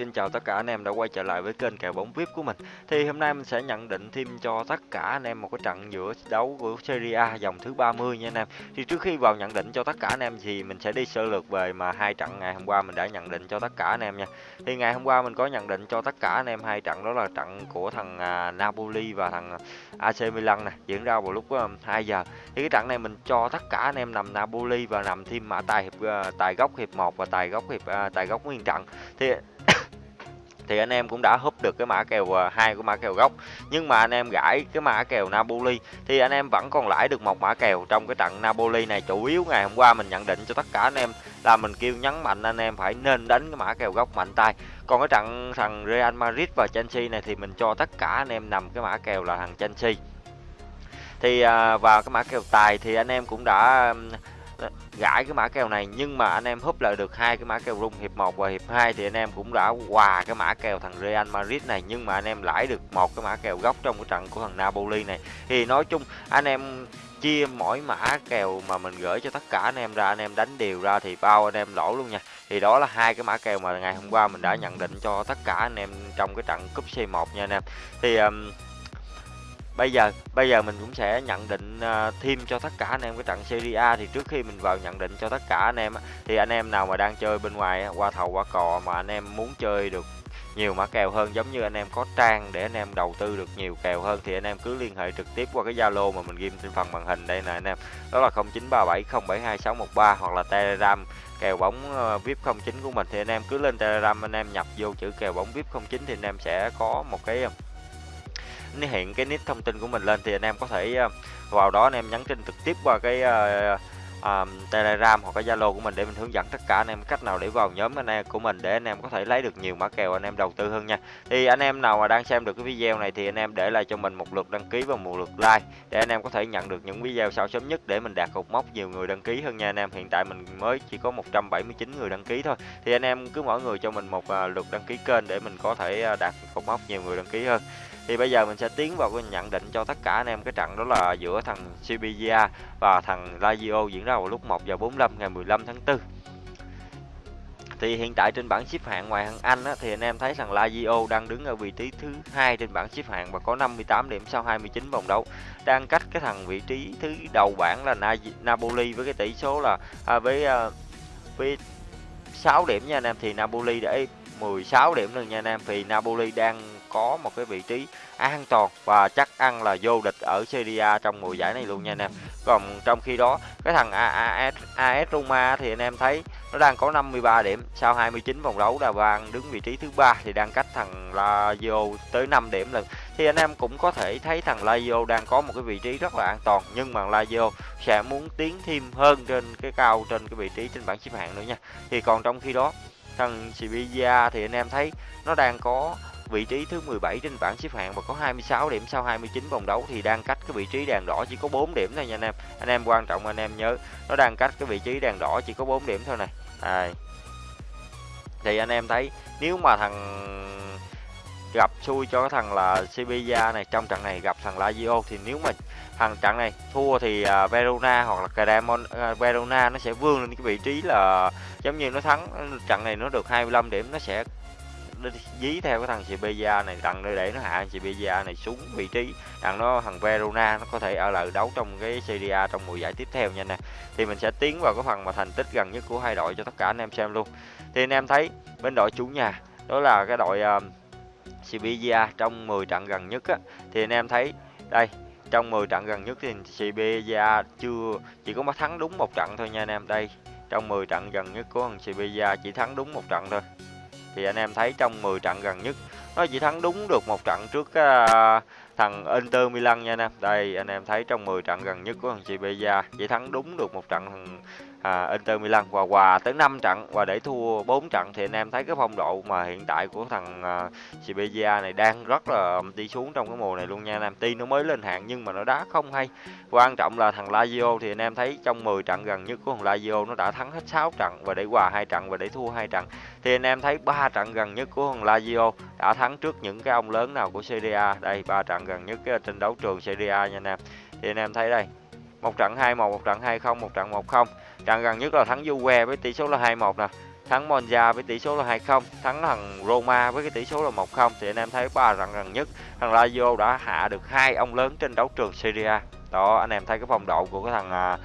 Xin chào tất cả anh em đã quay trở lại với kênh kèo bóng VIP của mình. Thì hôm nay mình sẽ nhận định thêm cho tất cả anh em một cái trận giữa đấu của Serie A dòng thứ 30 nha anh em. Thì trước khi vào nhận định cho tất cả anh em thì mình sẽ đi sơ lược về mà hai trận ngày hôm qua mình đã nhận định cho tất cả anh em nha. Thì ngày hôm qua mình có nhận định cho tất cả anh em hai trận, đó là trận của thằng à, Napoli và thằng AC Milan này diễn ra vào lúc ờ, 2 giờ. Thì cái trận này mình cho tất cả anh em nằm Napoli và nằm thêm mã tài hiệp ờ, tài góc hiệp 1 và tài góc hiệp ờ, tài góc nguyên trận. Thì thì anh em cũng đã húp được cái mã kèo à, hai của mã kèo gốc. Nhưng mà anh em gãi cái mã kèo Napoli thì anh em vẫn còn lãi được một mã kèo trong cái trận Napoli này. Chủ yếu ngày hôm qua mình nhận định cho tất cả anh em là mình kêu nhấn mạnh anh em phải nên đánh cái mã kèo gốc mạnh tay. Còn cái trận thằng Real Madrid và Chelsea này thì mình cho tất cả anh em nằm cái mã kèo là thằng Chelsea. Thì à, vào cái mã kèo tài thì anh em cũng đã gãi cái mã kèo này. Nhưng mà anh em húp lại được hai cái mã kèo rung hiệp 1 và hiệp 2 thì anh em cũng đã quà cái mã kèo thằng Real Madrid này. Nhưng mà anh em lãi được một cái mã kèo góc trong cái trận của thằng Napoli này. Thì nói chung anh em chia mỗi mã kèo mà mình gửi cho tất cả anh em ra anh em đánh đều ra thì bao anh em lỗ luôn nha. Thì đó là hai cái mã kèo mà ngày hôm qua mình đã nhận định cho tất cả anh em trong cái trận cúp C1 nha anh em. Thì um, bây giờ bây giờ mình cũng sẽ nhận định thêm cho tất cả anh em cái trận Serie A thì trước khi mình vào nhận định cho tất cả anh em thì anh em nào mà đang chơi bên ngoài qua thầu qua cò mà anh em muốn chơi được nhiều mã kèo hơn giống như anh em có trang để anh em đầu tư được nhiều kèo hơn thì anh em cứ liên hệ trực tiếp qua cái Zalo mà mình ghim trên phần màn hình đây nè anh em đó là 0937072613 hoặc là Telegram kèo bóng VIP 09 của mình thì anh em cứ lên Telegram anh em nhập vô chữ kèo bóng VIP 09 thì anh em sẽ có một cái hiện cái nick thông tin của mình lên thì anh em có thể vào đó anh em nhắn tin trực tiếp qua cái uh, uh, telegram hoặc cái zalo của mình để mình hướng dẫn tất cả anh em cách nào để vào nhóm anh em của mình để anh em có thể lấy được nhiều mã kèo anh em đầu tư hơn nha thì anh em nào mà đang xem được cái video này thì anh em để lại cho mình một lượt đăng ký và một lượt like để anh em có thể nhận được những video sau sớm nhất để mình đạt cột mốc nhiều người đăng ký hơn nha anh em hiện tại mình mới chỉ có 179 người đăng ký thôi thì anh em cứ mỗi người cho mình một uh, lượt đăng ký kênh để mình có thể uh, đạt cột mốc nhiều người đăng ký hơn thì bây giờ mình sẽ tiến vào cái nhận định cho tất cả anh em cái trận đó là giữa thằng Sevilla và thằng Lazio diễn ra vào lúc 1 giờ 45 ngày 15 tháng 4 thì hiện tại trên bảng xếp hạng ngoài thằng Anh á, thì anh em thấy rằng Lazio đang đứng ở vị trí thứ hai trên bảng xếp hạng và có 58 điểm sau 29 vòng đấu. Đang cách cái thằng vị trí thứ đầu bảng là Na Napoli với cái tỷ số là à, với à, với 6 điểm nha anh em. Thì Napoli để 16 điểm rồi nha anh em. Thì Napoli đang có một cái vị trí an toàn và chắc ăn là vô địch ở Serie A trong mùa giải này luôn nha anh em. Còn trong khi đó cái thằng AS, AS Roma thì anh em thấy nó đang có 53 điểm sau 29 vòng đấu là đang đứng vị trí thứ ba thì đang cách thằng Lazio tới 5 điểm lần. Thì anh em cũng có thể thấy thằng Lazio đang có một cái vị trí rất là an toàn nhưng mà Lazio sẽ muốn tiến thêm hơn trên cái cao trên cái vị trí trên bảng xếp hạng nữa nha. Thì còn trong khi đó thằng Sevilla thì anh em thấy nó đang có vị trí thứ 17 trên bảng xếp hạng và có 26 điểm sau 29 vòng đấu thì đang cách cái vị trí đèn đỏ chỉ có 4 điểm thôi nha anh em. Anh em quan trọng anh em nhớ nó đang cách cái vị trí đèn đỏ chỉ có 4 điểm thôi này. À. Thì anh em thấy nếu mà thằng gặp xui cho cái thằng là Sevilla này trong trận này gặp thằng Lazio thì nếu mà thằng trận này thua thì uh, Verona hoặc là Cremon uh, à, Verona nó sẽ vươn lên cái vị trí là giống như nó thắng trận này nó được 25 điểm nó sẽ dí theo cái thằng Sevilla này đặng để nó hạ Sevilla này xuống vị trí. Đặng nó thằng Verona nó có thể ở lại đấu trong cái Serie A trong mùa giải tiếp theo nha nè. Thì mình sẽ tiến vào cái phần mà thành tích gần nhất của hai đội cho tất cả anh em xem luôn. Thì anh em thấy bên đội chủ nhà đó là cái đội ờ, uh, Sevilla trong 10 trận gần nhất á, thì anh em thấy đây trong 10 trận gần nhất thì Sevilla chưa chỉ có mà thắng đúng một trận thôi nha anh em. Đây trong 10 trận gần nhất của thằng Sevilla chỉ thắng đúng một trận thôi thì anh em thấy trong 10 trận gần nhất nó chỉ thắng đúng được một trận trước uh, thằng Inter Milan nha anh em. Đây anh em thấy trong 10 trận gần nhất của thằng Sevilla chỉ thắng đúng được một trận thằng à, Inter Milan và hòa tới 5 trận và để thua 4 trận thì anh em thấy cái phong độ mà hiện tại của thằng à, Sevilla này đang rất là đi xuống trong cái mùa này luôn nha anh em. Tuy nó mới lên hạng nhưng mà nó đá không hay. Quan trọng là thằng Lazio thì anh em thấy trong 10 trận gần nhất của thằng Lazio nó đã thắng hết 6 trận và để hòa hai trận và để thua hai trận. Thì anh em thấy ba trận gần nhất của thằng Lazio đã thắng trước những cái ông lớn nào của Serie A. Đây ba trận gần nhất ờ, trên đấu trường Serie A nha anh em. Thì anh em thấy đây, một trận 2-1, một trận 2-0, một trận 1-0 trận gần nhất là thắng Juve với tỷ số là 2-1 nè thắng Monza với tỷ số là 2-0, thắng thằng Roma với cái tỷ số là 1-0 thì anh em thấy ba trận gần nhất thằng Lazio đã hạ được hai ông lớn trên đấu trường Serie A. Đó anh em thấy cái phong độ của cái thằng à,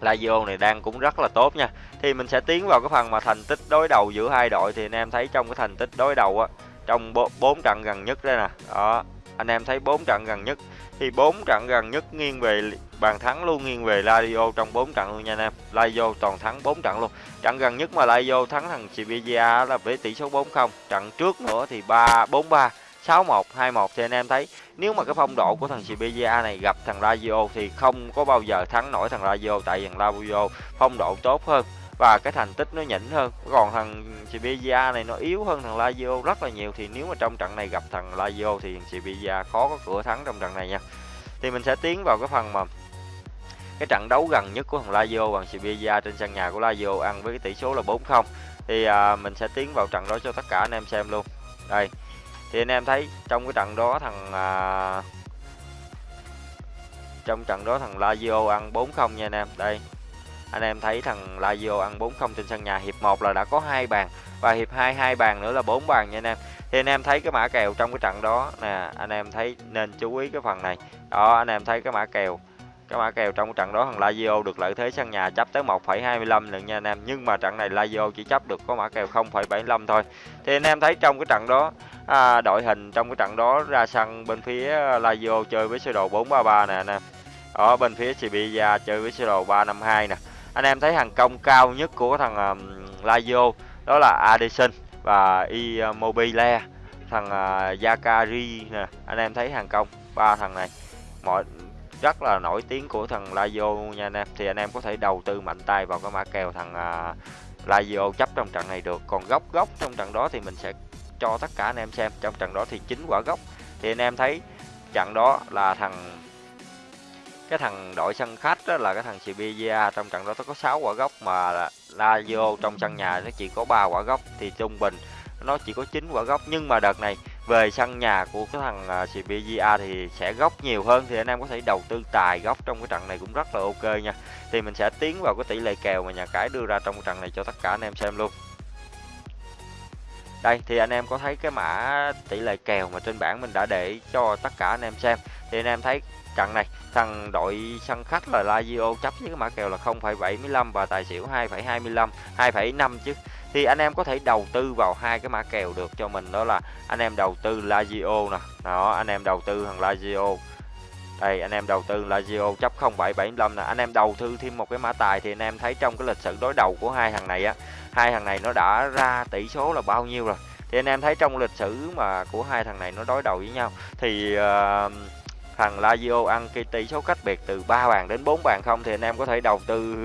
Lazio này đang cũng rất là tốt nha. Thì mình sẽ tiến vào cái phần mà thành tích đối đầu giữa hai đội thì anh em thấy trong cái thành tích đối đầu á trong bốn trận gần nhất đây nè. Đó, anh em thấy bốn trận gần nhất thì bốn trận gần nhất nghiêng về bàn thắng luôn nghiêng về Lazio trong bốn trận luôn nha anh em. Lazio toàn thắng bốn trận luôn. Trận gần nhất mà Lazio thắng thằng Sevilla là với tỷ số 4-0. Trận trước nữa thì 3 4-3, 6-1, 2-1 thì anh em thấy nếu mà cái phong độ của thằng Sevilla này gặp thằng Lazio thì không có bao giờ thắng nổi thằng Lazio tại thằng Lazio phong độ tốt hơn và cái thành tích nó nhỉnh hơn. Còn thằng Sevilla này nó yếu hơn thằng Lazio rất là nhiều. Thì nếu mà trong trận này gặp thằng Lazio thì thằng Sevilla khó có cửa thắng trong trận này nha. Thì mình sẽ tiến vào cái phần mà cái trận đấu gần nhất của thằng Lazio bằng Sevilla trên sân nhà của Lazio ăn với cái tỷ số là 4-0 thì à, mình sẽ tiến vào trận đó cho tất cả anh em xem luôn. Đây. Thì anh em thấy trong cái trận đó thằng à, trong trận đó thằng Lazio ăn 4-0 nha anh em. Đây anh em thấy thằng Lazio ăn 4-0 trên sân nhà. Hiệp 1 là đã có hai bàn và hiệp 2 hai bàn nữa là 4 bàn nha anh em. Thì anh em thấy cái mã kèo trong cái trận đó nè anh em thấy nên chú ý cái phần này. Đó anh em thấy cái mã kèo cái mã kèo trong trận đó thằng Lazio được lợi thế sân nhà chấp tới 1,25 lần nha anh em. Nhưng mà trận này Lazio chỉ chấp được có mã kèo 0,75 thôi. Thì anh em thấy trong cái trận đó à, đội hình trong cái trận đó ra sân bên phía à, Lazio chơi với sơ đồ 433 nè anh em. Ở bên phía Sevilla chơi với sơ đồ 352 nè anh em thấy hàng công cao nhất của thằng um, Lazio đó là Addison và Immobile thằng à, uh, Zakari nè. Anh em thấy hàng công ba thằng này mọi rất là nổi tiếng của thằng Lazio nha anh em. Thì anh em có thể đầu tư mạnh tay vào cái mã kèo thằng uh, Lazio chấp trong trận này được. Còn góc góc trong trận đó thì mình sẽ cho tất cả anh em xem. Trong trận đó thì chính quả góc. Thì anh em thấy trận đó là thằng cái thằng đội sân khách đó là cái thằng Sevilla trong trận đó nó có 6 quả góc mà Lazio trong sân nhà nó chỉ có 3 quả góc thì trung bình nó chỉ có 9 quả góc nhưng mà đợt này về sân nhà của cái thằng à, Sevilla thì sẽ góc nhiều hơn, thì anh em có thể đầu tư tài góc trong cái trận này cũng rất là ok nha. Thì mình sẽ tiến vào cái tỷ lệ kèo mà nhà cái đưa ra trong cái trận này cho tất cả anh em xem luôn đây thì anh em có thấy cái mã tỷ lệ kèo mà trên bảng mình đã để cho tất cả anh em xem. Thì anh em thấy trận này thằng đội sân khách là Lazio chấp với cái mã kèo là 0,75 và tài xỉu 2,25 2,5 chứ. Thì anh em có thể đầu tư vào hai cái mã kèo được cho mình đó là anh em đầu tư Lazio nè. Đó anh em đầu tư thằng Lazio đây anh em đầu tư Lazio chấp 0775 nè. Anh em đầu tư thêm một cái mã tài thì anh em thấy trong cái lịch sử đối đầu của hai thằng này á hai thằng này nó đã ra tỷ số là bao nhiêu rồi? Thì anh em thấy trong lịch sử mà của hai thằng này nó đối đầu với nhau thì uh, thằng Lazio ăn cái tỷ số cách biệt từ 3 bàn đến 4 bàn không thì anh em có thể đầu tư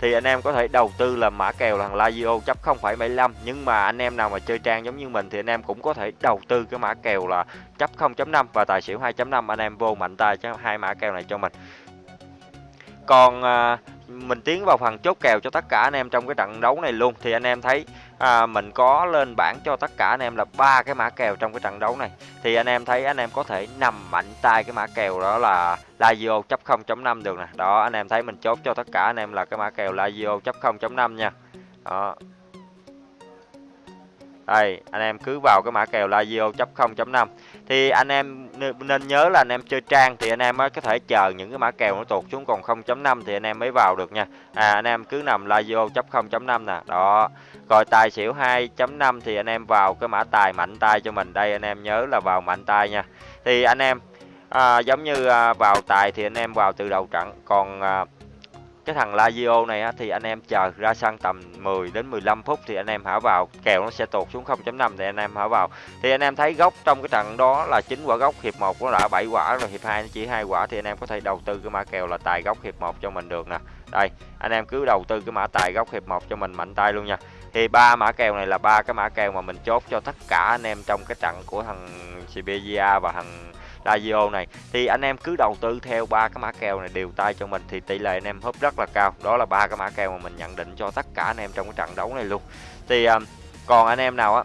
thì anh em có thể đầu tư là mã kèo là thằng Lazio chấp 0.75 nhưng mà anh em nào mà chơi trang giống như mình thì anh em cũng có thể đầu tư cái mã kèo là chấp 0.5 và tài xỉu 2.5 anh em vô mạnh tay cho hai mã kèo này cho mình. Còn à, mình tiến vào phần chốt kèo cho tất cả anh em trong cái trận đấu này luôn. Thì anh em thấy à, mình có lên bảng cho tất cả anh em là ba cái mã kèo trong cái trận đấu này. Thì anh em thấy anh em có thể nằm mạnh tay cái mã kèo đó là Lazio chấp 0.5 được nè. Đó anh em thấy mình chốt cho tất cả anh em là cái mã kèo Lazio chấp 0.5 nha. Đó. Đây anh em cứ vào cái mã kèo Lazio chấp 0.5 thì anh em nên nhớ là anh em chơi trang thì anh em mới có thể chờ những cái mã kèo nó tụt xuống còn 0.5 thì anh em mới vào được nha. À anh em cứ nằm Lazio chấp 0.5 nè. Đó. Rồi tài xỉu 2.5 thì anh em vào cái mã tài mạnh tay cho mình. Đây anh em nhớ là vào mạnh tay nha. Thì anh em à, giống như à, vào tài thì anh em vào từ đầu trận. Còn à, cái thằng Lazio này á, thì anh em chờ ra sân tầm 10 đến 15 phút thì anh em hả vào kèo nó sẽ tụt xuống 0.5 thì anh em hả vào. Thì anh em thấy gốc trong cái trận đó là chín quả gốc hiệp 1 nó đã 7 quả rồi hiệp 2 nó chỉ hai quả thì anh em có thể đầu tư cái mã kèo là tài gốc hiệp 1 cho mình được nè. Đây anh em cứ đầu tư cái mã tài gốc hiệp 1 cho mình mạnh tay luôn nha thì ba mã kèo này là ba cái mã kèo mà mình chốt cho tất cả anh em trong cái trận của thằng Sevilla và thằng Lazio này. Thì anh em cứ đầu tư theo ba cái mã kèo này đều tay cho mình thì tỷ lệ anh em húp rất là cao. Đó là ba cái mã kèo mà mình nhận định cho tất cả anh em trong cái trận đấu này luôn. Thì um, còn anh em nào á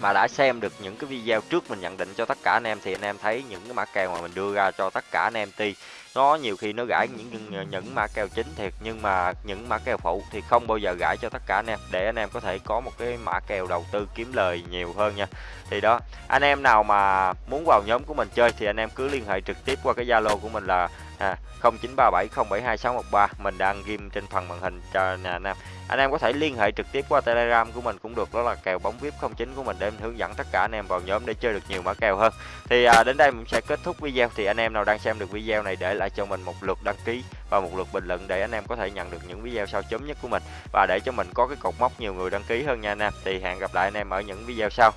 mà đã xem được những cái video trước mình nhận định cho tất cả anh em thì anh em thấy những cái mã kèo mà mình đưa ra cho tất cả anh em thì nó nhiều khi nó gãi những những, ờ, mã kèo chính thiệt nhưng mà những mã kèo phụ thì không bao giờ gãi cho tất cả anh em. Để anh em có thể có một cái mã kèo đầu tư kiếm lời nhiều hơn nha. Thì đó anh em nào mà muốn vào nhóm của mình chơi thì anh em cứ liên hệ trực tiếp qua cái zalo của mình là à, 0937072613 mình đang ghim trên phần màn hình cho nhà anh em. Anh em có thể liên hệ trực tiếp qua telegram của mình cũng được đó là kèo bóng vip 09 của mình để mình hướng dẫn tất cả anh em vào nhóm để chơi được nhiều mã kèo hơn. Thì à, đến đây mình sẽ kết thúc video. Thì anh em nào đang xem được video này để lại cho mình một lượt đăng ký và một lượt bình luận để anh em có thể nhận được những video sau chấm nhất của mình. Và để cho mình có cái cột mốc nhiều người đăng ký hơn nha anh em. Thì hẹn gặp lại anh em ở những video sau.